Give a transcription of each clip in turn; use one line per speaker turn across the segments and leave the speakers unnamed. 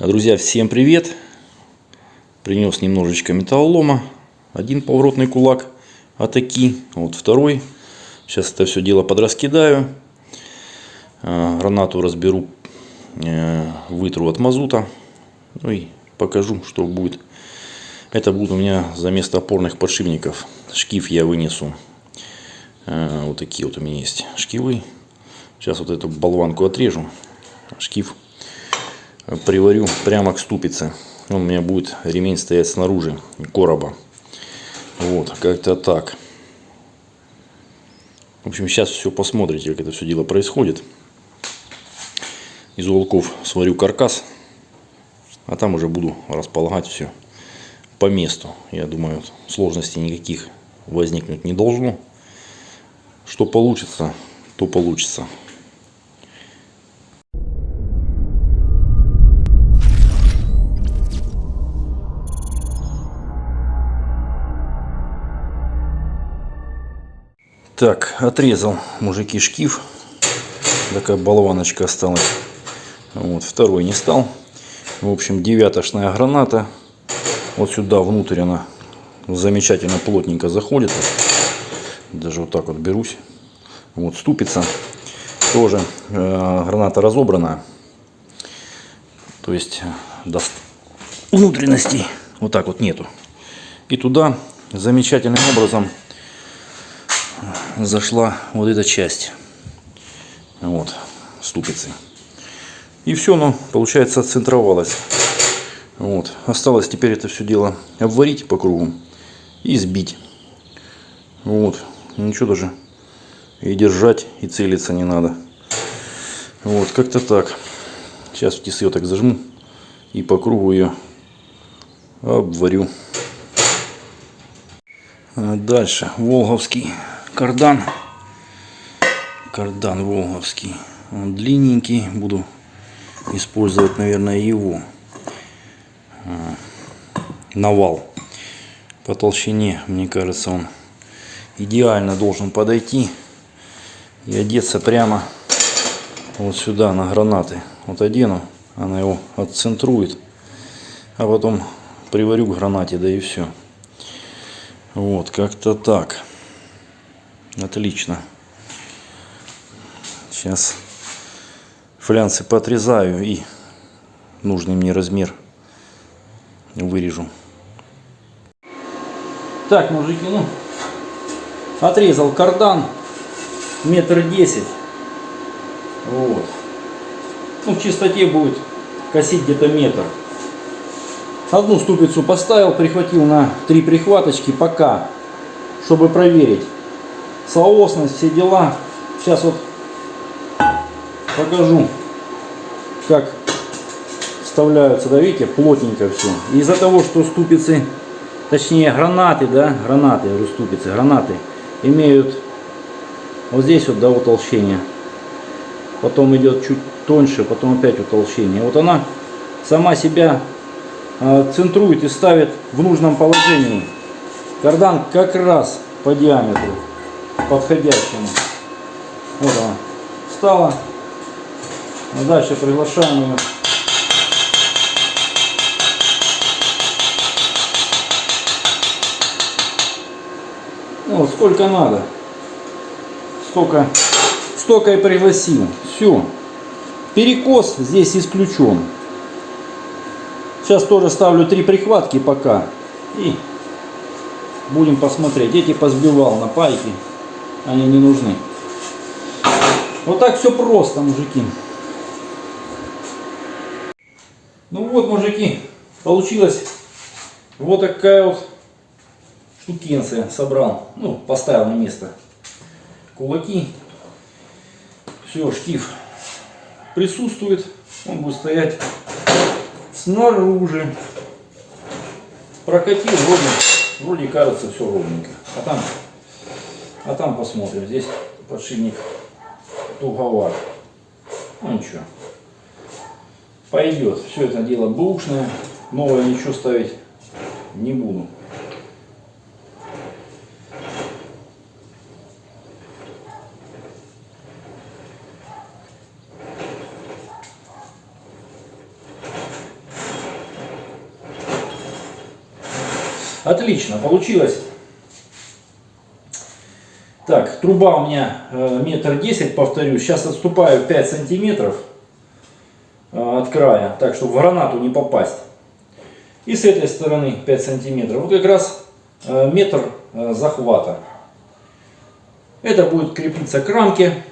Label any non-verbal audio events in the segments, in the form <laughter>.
Друзья, всем привет! Принес немножечко металлолома. Один поворотный кулак атаки, вот второй. Сейчас это все дело подраскидаю. А, Гранату разберу, э, вытру от мазута. Ну и покажу, что будет. Это будет у меня за место опорных подшипников. Шкив я вынесу. Э, Вот такие вот у меня есть шкивы. Сейчас вот эту болванку отрежу. Шкив приварю прямо к ступице. Он у меня будет ремень стоять снаружи короба. Вот, как-то так. В общем, сейчас все посмотрите, как это все дело происходит. Из уголков сварю каркас, а там уже буду располагать все по месту. Я думаю, сложностей никаких возникнуть не должно. Что получится, то получится. Так, отрезал мужики шкив. Такая болваночка осталась. Вот, второй не стал. В общем, девятошная граната. Вот сюда внутрь она замечательно плотненько заходит. Даже вот так вот берусь. Вот ступица. Тоже э, граната разобрана. То есть даст внутренностей вот так вот нету. И туда замечательным образом зашла вот эта часть. Вот, ступицы. И все, оно, получается, отцентровалось. Вот. Осталось теперь это все дело обварить по кругу и сбить. Вот. Ничего даже и держать, и целиться не надо. Вот, как-то так. Сейчас в тисы так зажму и по кругу ее обварю. Дальше. Волговский кардан. Кардан волговский. Он длинненький. Буду использовать, наверное, его. А, навал. По толщине, мне кажется, он идеально должен подойти и одеться прямо вот сюда на гранаты. Вот одену, она его отцентрует, а потом приварю к гранате, да и все. Вот, как-то так. Отлично. Сейчас флянцы поотрезаю и нужный мне размер вырежу. Так, мужики, ну, отрезал кардан метр десять. Вот. Ну, в чистоте будет косить где-то метр. Одну ступицу поставил, прихватил на три прихваточки пока, чтобы проверить соосность, все дела. Сейчас вот покажу, как вставляются, да, видите, плотненько все. Из-за того, что ступицы, точнее гранаты, да, гранаты, ступицы, гранаты, имеют вот здесь вот, да, утолщение. Потом идет чуть тоньше, потом опять утолщение. Вот она сама себя э, центрует и ставит в нужном положении. Кардан как раз по диаметру подходящему. Вот она встала. Дальше приглашаем ее. Ну, вот сколько надо. Столько, столько и пригласил. Все. Перекос здесь исключен. Сейчас тоже ставлю три прихватки пока. И будем посмотреть. Эти позбивал на пайке они не нужны. Вот так все просто, мужики. Ну вот, мужики, получилось вот такая вот штукенция собрал. Ну, поставил на место кулаки. Все, штиф присутствует. Он будет стоять снаружи. Прокатил вроде, вроде кажется все ровненько. А там а там посмотрим. Здесь подшипник туговат. Ну ничего. Пойдет. Все это дело бэушное. Новое ничего ставить не буду. Отлично, получилось так, труба у меня э, метр десять, повторюсь. Сейчас отступаю 5 сантиметров э, от края, так, чтобы в гранату не попасть. И с этой стороны 5 сантиметров. Вот как раз э, метр захвата. Это будет крепиться к рамке.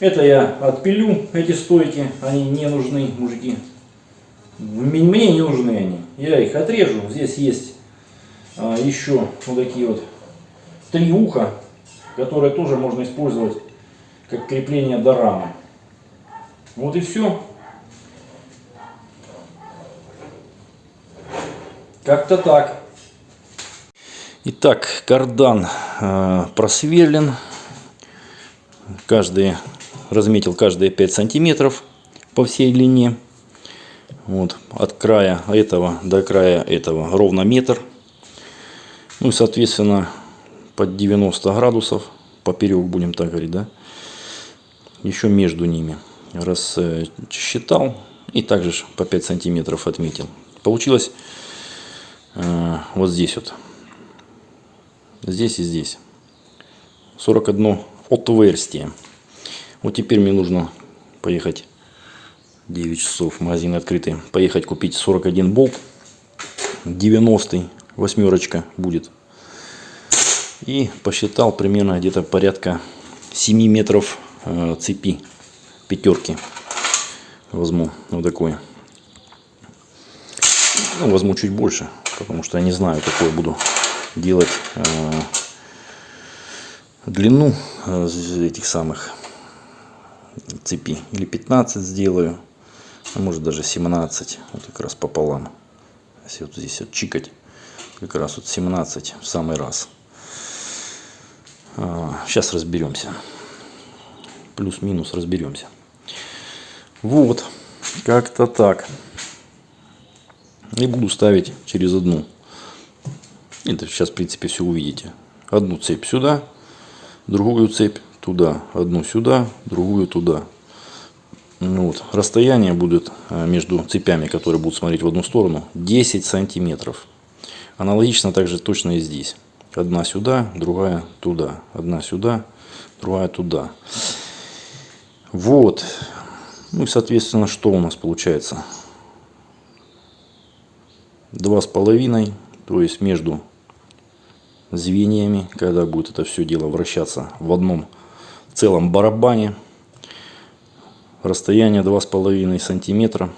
Это я отпилю, эти стойки. Они не нужны, мужики. Мне не нужны они. Я их отрежу. Здесь есть еще вот такие вот три уха которое тоже можно использовать как крепление до рамы. Вот и все. Как-то так. Итак, кардан э, просверлен. Каждый разметил каждые 5 сантиметров по всей длине. Вот, от края этого до края этого ровно метр. Ну и соответственно под 90 градусов, поперек будем так говорить, да, еще между ними. Рассчитал и также по 5 сантиметров отметил. Получилось э, вот здесь вот, здесь и здесь, 41 отверстие. Вот теперь мне нужно поехать. 9 часов, магазин открытый, поехать купить 41 болт, 90 восьмерочка будет и посчитал примерно где-то порядка 7 метров э, цепи пятерки. Возьму вот такой. Ну, возьму чуть больше, потому что я не знаю, какой буду делать э, длину э, этих самых цепи. Или 15 сделаю, а может даже 17, вот как раз пополам. Если вот здесь вот чикать, как раз вот 17 в самый раз. Сейчас а, разберемся. Плюс-минус разберемся. Вот, как-то так. И буду ставить через одну. Это сейчас, в принципе, все увидите. Одну цепь сюда, другую цепь туда. Одну сюда, другую туда. Ну вот. Расстояние будет а, между цепями, которые будут смотреть в одну сторону, 10 сантиметров. Аналогично также точно и здесь. Одна сюда, другая туда. Одна сюда, другая туда. Вот. Ну и, соответственно, что у нас получается? Два с половиной, то есть между звеньями, когда будет это все дело вращаться в одном целом барабане. Расстояние два с половиной сантиметра.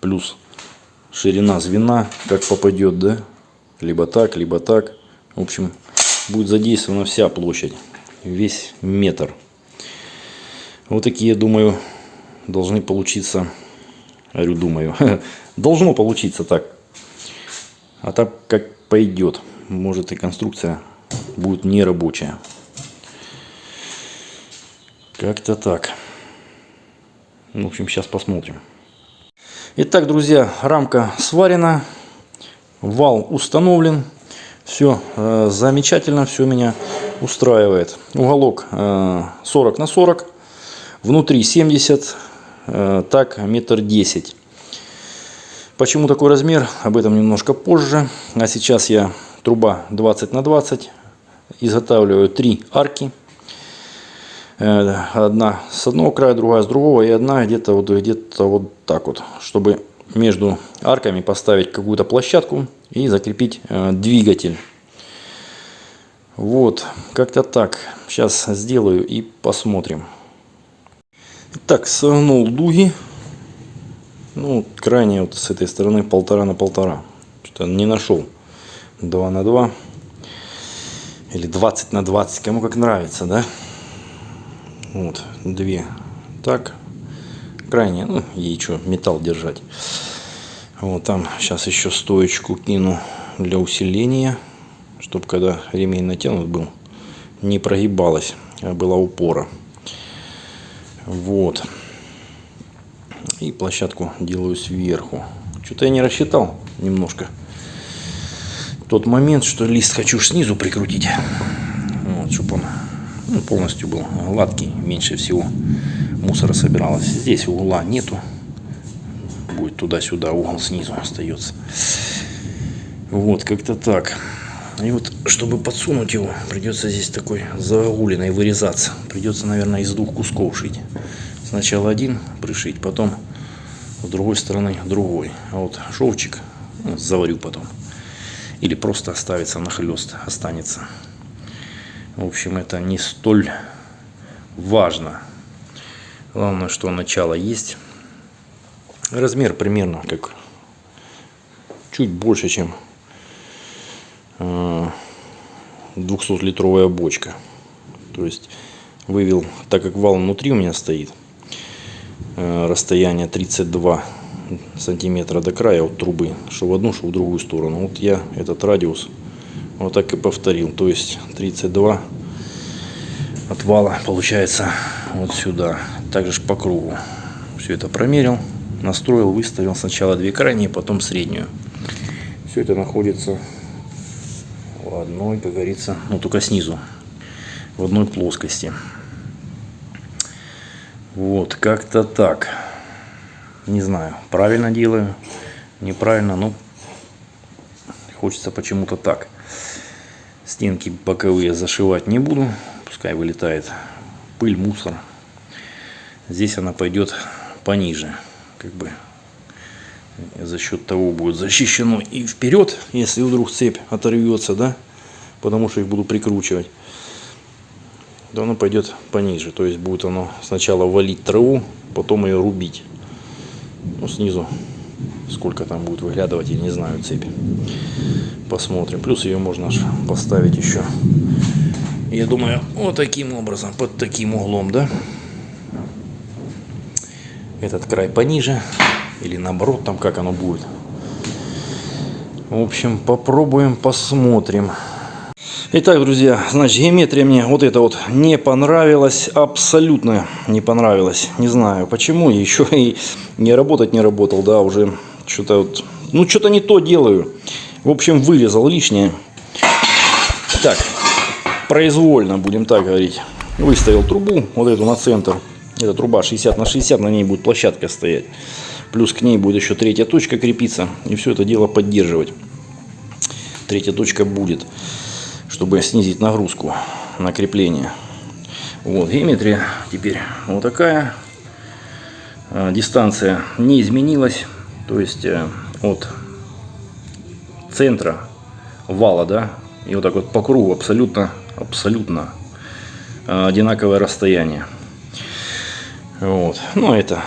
Плюс ширина звена, как попадет, да, либо так, либо так. В общем, будет задействована вся площадь, весь метр. Вот такие, думаю, должны получиться, говорю, думаю, <laughs> должно получиться так. А так, как пойдет, может и конструкция будет нерабочая. Как-то так. В общем, сейчас посмотрим. Итак, друзья, рамка сварена. Вал установлен. Все э, замечательно, все меня устраивает. Уголок э, 40 на 40. Внутри 70, э, так метр десять. Почему такой размер? Об этом немножко позже. А сейчас я труба 20 на 20. Изготавливаю три арки. Э, одна с одного края, другая с другого. И одна где-то вот, где, -то вот так вот. Чтобы между арками поставить какую-то площадку и закрепить э, двигатель. Вот, как-то так. Сейчас сделаю и посмотрим. Так, согнул дуги. Ну, крайне вот с этой стороны полтора на полтора. Что-то не нашел. 2 на 2. Или 20 на 20. Кому как нравится, да? Вот, две. Так, крайне, ну, ей что, металл держать. Вот там сейчас еще стоечку кину для усиления, чтобы когда ремень натянут был, не прогибалась, а была упора. Вот. И площадку делаю сверху. Что-то я не рассчитал немножко. Тот момент, что лист хочу снизу прикрутить. Вот, чтобы он ну, полностью был гладкий, меньше всего мусора собиралось. Здесь угла нету. Будет туда-сюда, угол снизу остается. Вот, как-то так. И вот, чтобы подсунуть его, придется здесь такой загогулиной вырезаться. Придется, наверное, из двух кусков шить. Сначала один пришить, потом с другой стороны другой. А вот шовчик ну, заварю потом. Или просто оставится на хлест, останется. В общем, это не столь важно. Главное, что начало есть. Размер примерно как чуть больше, чем 200-литровая бочка. То есть вывел, так как вал внутри у меня стоит, э, расстояние 32 сантиметра до края от трубы, что в одну, что в другую сторону. Вот я этот радиус вот так и повторил. То есть 32 от вала получается вот сюда. Также по кругу. Все это промерил, настроил, выставил сначала две крайние, потом среднюю. Все это находится в одной, как говорится, ну только снизу, в одной плоскости. Вот, как-то так. Не знаю, правильно делаю, неправильно, но хочется почему-то так. Стенки боковые зашивать не буду, пускай вылетает пыль, мусор. Здесь она пойдет пониже, как бы за счет того будет защищено. И вперед, если вдруг цепь оторвется, да, потому что их буду прикручивать, то оно пойдет пониже, то есть будет оно сначала валить траву, потом ее рубить, ну снизу сколько там будет выглядывать, я не знаю, цепь, посмотрим, плюс ее можно поставить еще, я думаю, вот таким образом, под таким углом, да, этот край пониже, или наоборот, там как оно будет. В общем, попробуем, посмотрим. Итак, друзья, значит, геометрия мне вот это вот не понравилась, абсолютно не понравилась. Не знаю почему, еще и не работать не работал, да, уже что-то вот, ну что-то не то делаю. В общем, вырезал лишнее. Так, произвольно, будем так говорить. Выставил трубу, вот эту на центр. Эта труба 60 на 60, на ней будет площадка стоять. Плюс к ней будет еще третья точка крепиться. И все это дело поддерживать. Третья точка будет, чтобы снизить нагрузку на крепление. Вот, геометрия теперь вот такая. А, дистанция не изменилась. То есть э, от центра вала, да, и вот так вот по кругу абсолютно, абсолютно а, одинаковое расстояние. Вот. Но это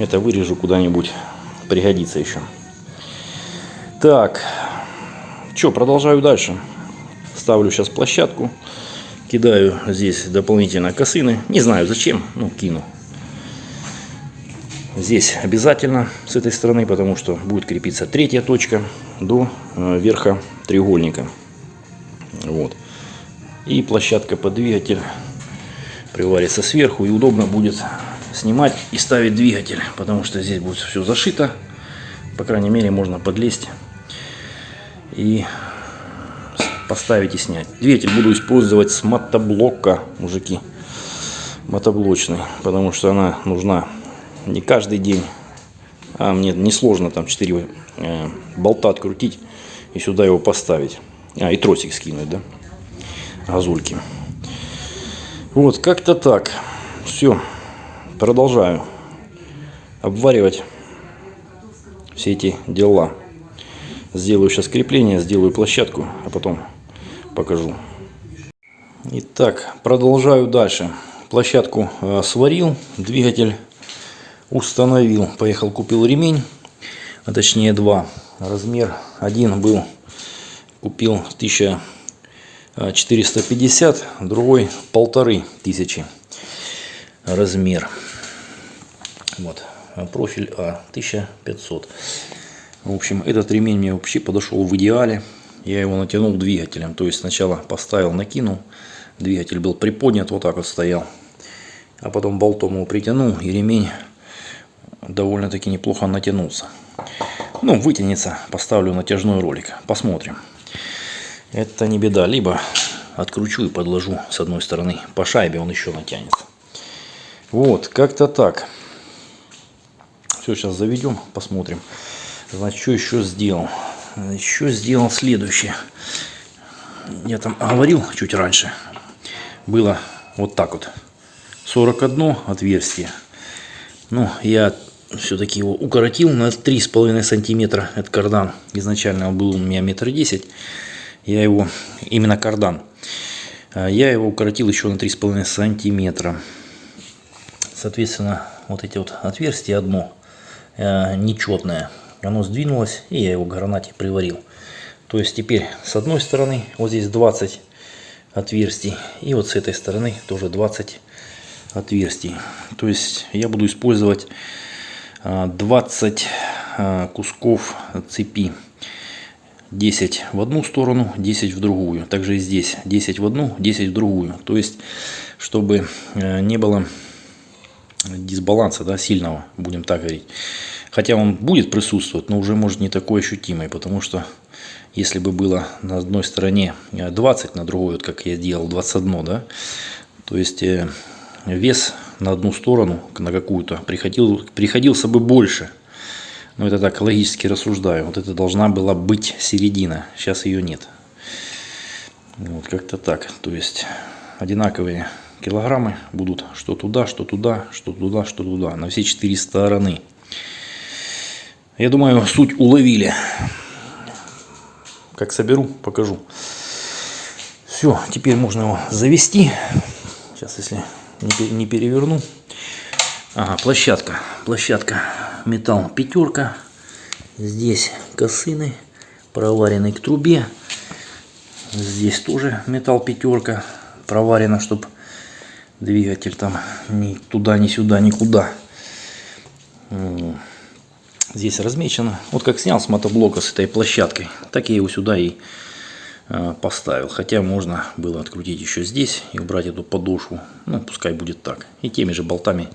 это вырежу куда-нибудь, пригодится еще. Так, что, продолжаю дальше. Ставлю сейчас площадку. Кидаю здесь дополнительно косыны. Не знаю зачем, ну кину. Здесь обязательно с этой стороны, потому что будет крепиться третья точка до э, верха треугольника. Вот. И площадка под двигатель приварится сверху и удобно будет снимать и ставить двигатель, потому что здесь будет все зашито. По крайней мере, можно подлезть и поставить и снять. Двигатель буду использовать с мотоблока, мужики. Мотоблочный, потому что она нужна не каждый день. А мне не сложно там 4 э, болта открутить и сюда его поставить. А, и тросик скинуть, да? Газульки. Вот, как-то так. Все продолжаю обваривать все эти дела. Сделаю сейчас крепление, сделаю площадку, а потом покажу. Итак, продолжаю дальше. Площадку э, сварил, двигатель установил. Поехал, купил ремень, а точнее два. Размер один был, купил 1450, другой полторы тысячи размер. Вот, профиль А 1500. В общем, этот ремень мне вообще подошел в идеале. Я его натянул двигателем. То есть сначала поставил, накинул. Двигатель был приподнят, вот так вот стоял. А потом болтом его притянул, и ремень довольно-таки неплохо натянулся. Ну, вытянется, поставлю натяжной ролик. Посмотрим. Это не беда. Либо откручу и подложу с одной стороны по шайбе, он еще натянется. Вот, как-то так. Все, сейчас заведем, посмотрим. Значит, что еще сделал? еще сделал следующее. Я там говорил чуть раньше. Было вот так вот. 41 отверстие. Ну, я все-таки его укоротил на 3,5 сантиметра. Это кардан. Изначально он был у меня метр десять. Я его, именно кардан. А я его укоротил еще на 3,5 сантиметра. Соответственно, вот эти вот отверстия одно э, нечетное. Оно сдвинулось, и я его к гранате приварил. То есть теперь с одной стороны вот здесь 20 отверстий, и вот с этой стороны тоже 20 отверстий. То есть я буду использовать 20 а, а, кусков цепи. 10 в одну сторону, 10 в другую. Также и здесь 10 в одну, 10 в другую. То есть, чтобы э, не было дисбаланса да, сильного, будем так говорить. Хотя он будет присутствовать, но уже может не такой ощутимый, потому что если бы было на одной стороне 20, на другой, вот как я делал, 21, да, то есть э, вес на одну сторону, на какую-то, приходил, приходился бы больше. Но это так логически рассуждаю. Вот это должна была быть середина. Сейчас ее нет. Вот как-то так. То есть одинаковые килограммы будут что туда, что туда, что туда, что туда. На все четыре стороны. Я думаю, суть уловили. Как соберу, покажу. Все, теперь можно его завести. Сейчас, если не переверну. Ага, площадка. Площадка. Металл пятерка. Здесь косыны, проваренный к трубе. Здесь тоже металл пятерка. Проварено, чтобы двигатель там ни туда, ни сюда, никуда. Здесь размечено. Вот как снял с мотоблока с этой площадкой, так я его сюда и Э, поставил. Хотя можно было открутить еще здесь и убрать эту подошву. Ну, пускай будет так. И теми же болтами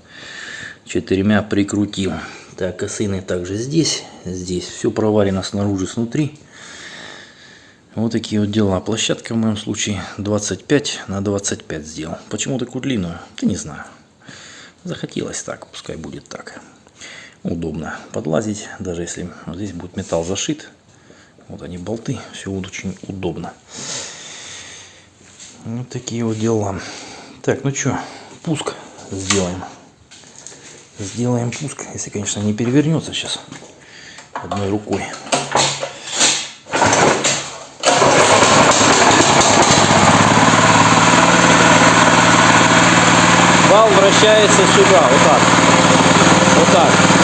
четырьмя прикрутил. Так, косыны также здесь. Здесь все проварено снаружи, снутри. Вот такие вот дела. Площадка в моем случае 25 на 25 сделал. Почему такую длинную? Да не знаю. Захотелось так, пускай будет так. Удобно подлазить, даже если здесь будет металл зашит. Вот они болты, все вот очень удобно. Вот такие вот дела. Так, ну что, пуск сделаем. Сделаем пуск, если, конечно, не перевернется сейчас одной рукой. Вал вращается сюда, вот так. Вот так.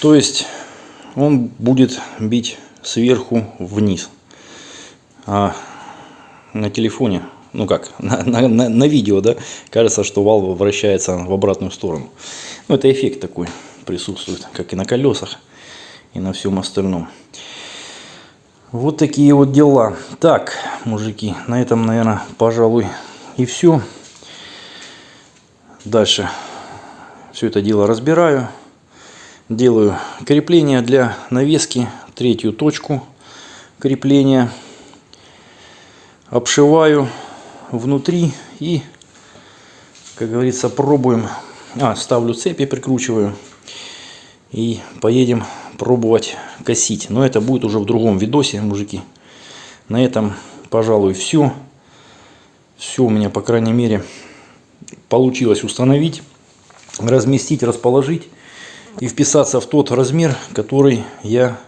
То есть он будет бить сверху вниз. А на телефоне, ну как, <laughs> на, на, на, видео, да, кажется, что вал вращается в обратную сторону. Ну, это эффект такой присутствует, как и на колесах, и на всем остальном. Вот такие вот дела. Так, мужики, на этом, наверное, пожалуй, и все. Дальше все это дело разбираю делаю крепление для навески, третью точку крепления, обшиваю внутри и, как говорится, пробуем. А, ставлю цепи, прикручиваю и поедем пробовать косить. Но это будет уже в другом видосе, мужики. На этом, пожалуй, все. Все у меня, по крайней мере, получилось установить, разместить, расположить и вписаться в тот размер, который я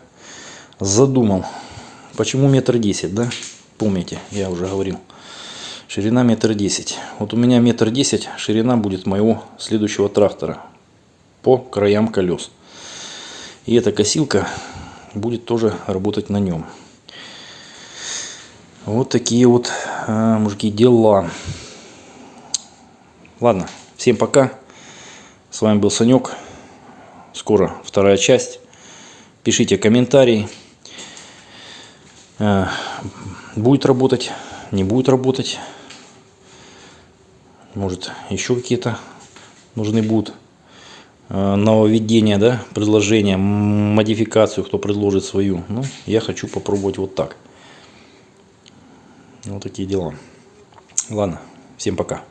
задумал. Почему метр десять, да? Помните, я уже говорил. Ширина метр десять. Вот у меня метр десять ширина будет моего следующего трактора по краям колес. И эта косилка будет тоже работать на нем. Вот такие вот, а, мужики, дела. Ладно, всем пока. С вами был Санек скоро вторая часть. Пишите комментарии. Э, будет работать, не будет работать. Может еще какие-то нужны будут э, нововведение, да, предложение, м, модификацию, кто предложит свою. Ну, я хочу попробовать вот так. Вот такие дела. Ладно, всем пока.